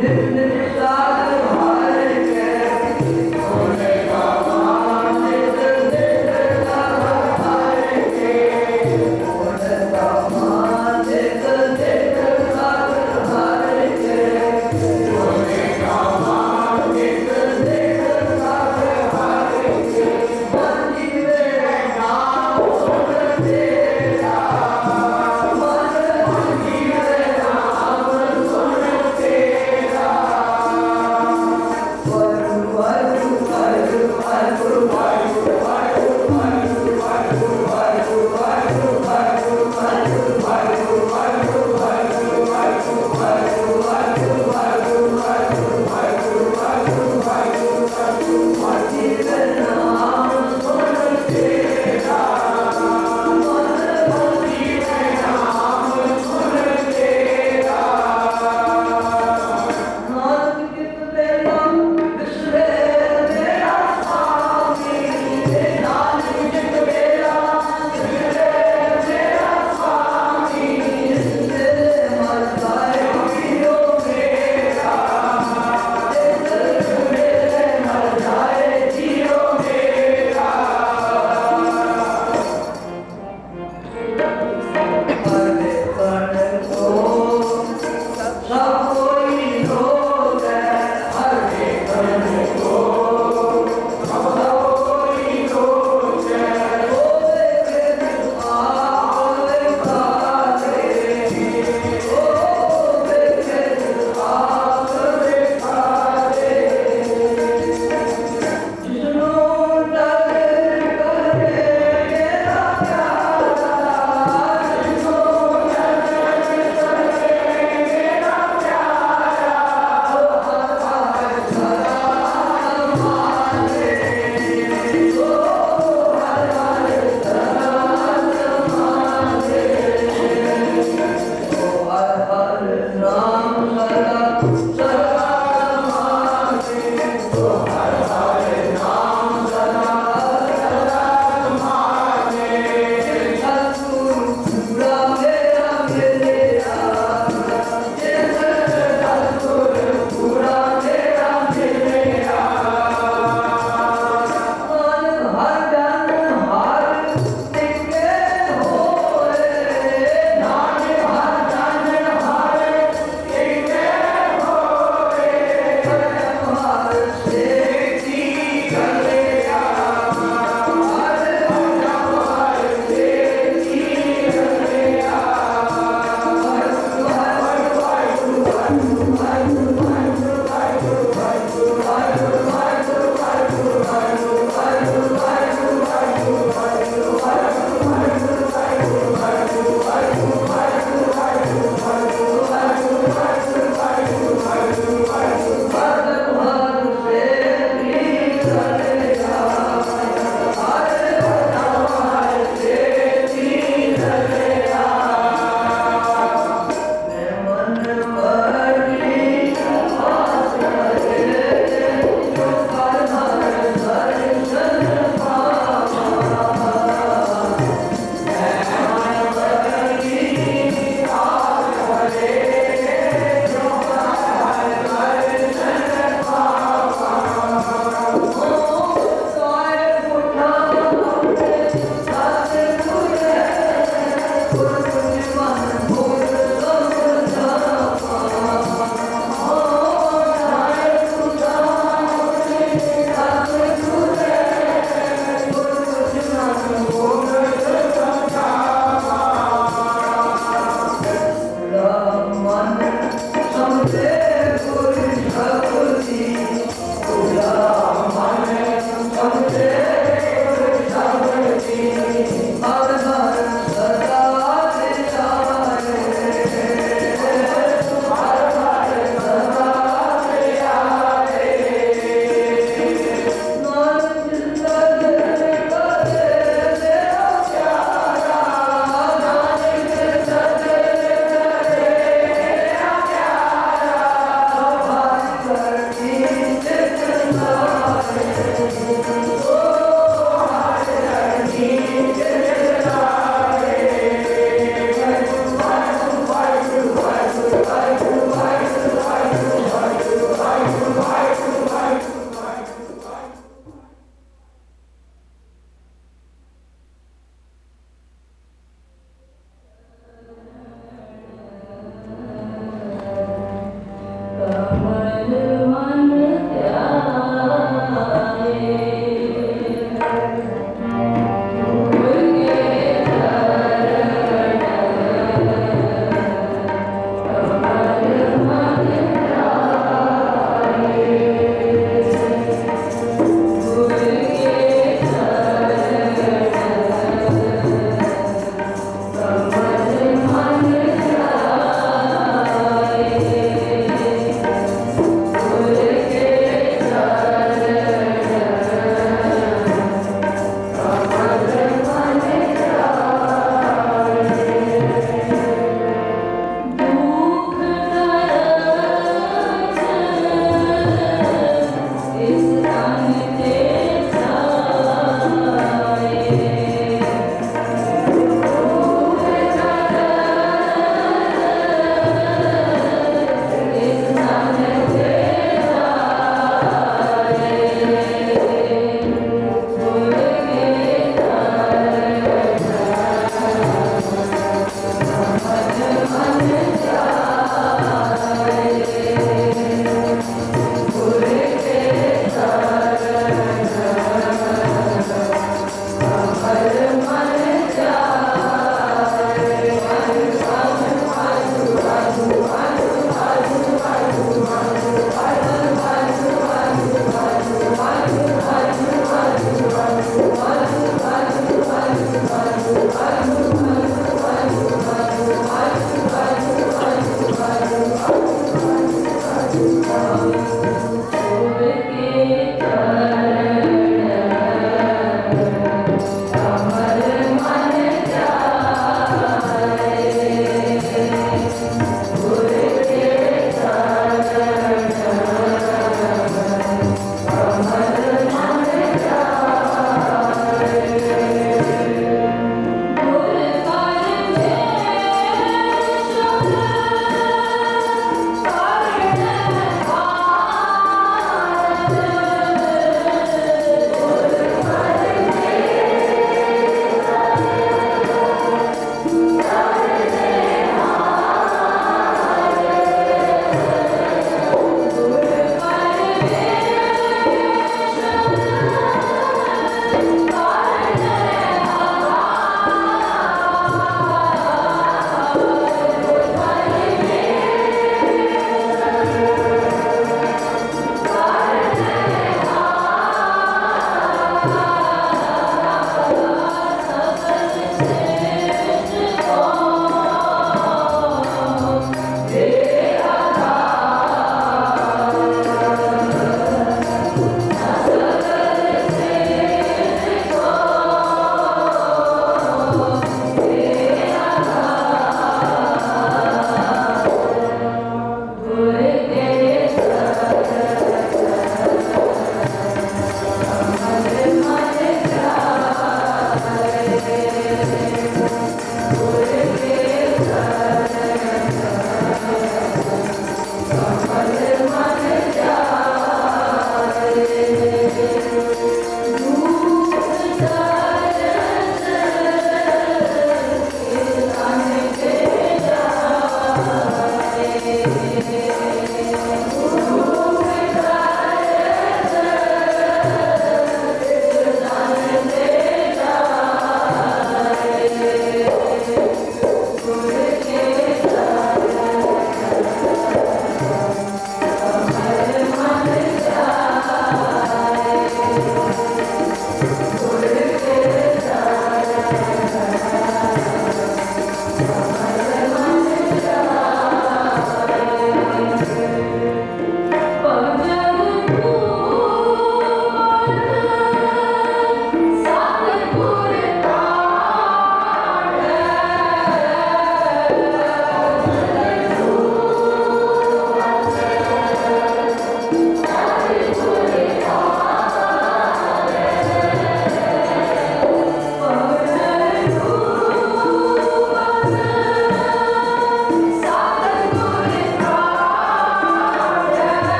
네. 네, 네.